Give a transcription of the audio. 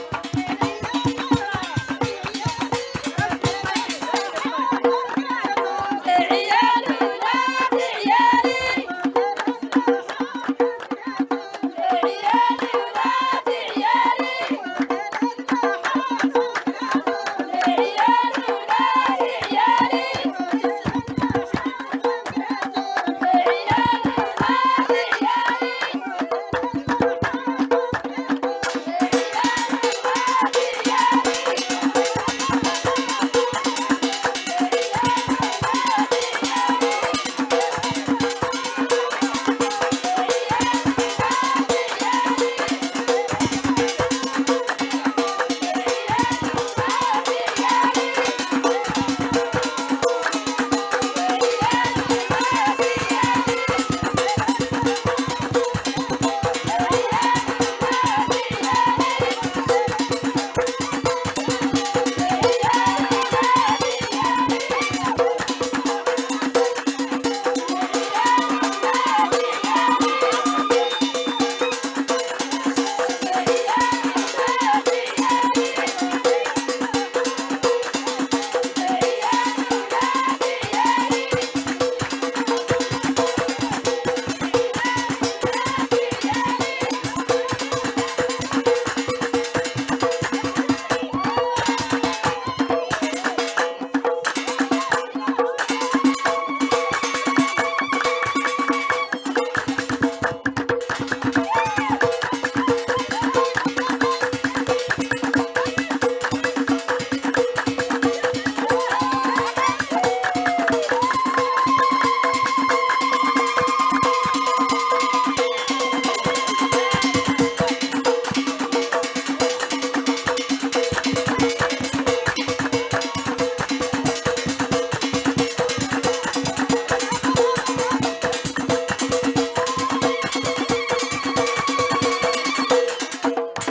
you